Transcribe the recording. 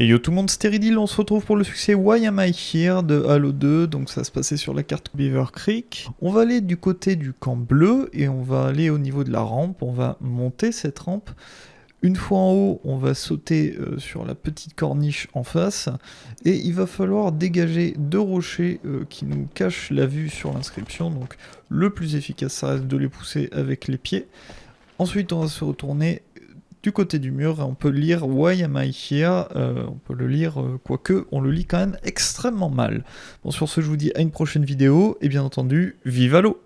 Et yo tout le monde, Steridil, on se retrouve pour le succès Why Am I Here de Halo 2, donc ça se passait sur la carte Beaver Creek. On va aller du côté du camp bleu et on va aller au niveau de la rampe, on va monter cette rampe. Une fois en haut, on va sauter euh, sur la petite corniche en face et il va falloir dégager deux rochers euh, qui nous cachent la vue sur l'inscription. Donc le plus efficace, ça reste de les pousser avec les pieds. Ensuite, on va se retourner du côté du mur, on peut lire Why am I here euh, On peut le lire, euh, quoique on le lit quand même extrêmement mal. Bon, sur ce, je vous dis à une prochaine vidéo, et bien entendu, vive l'eau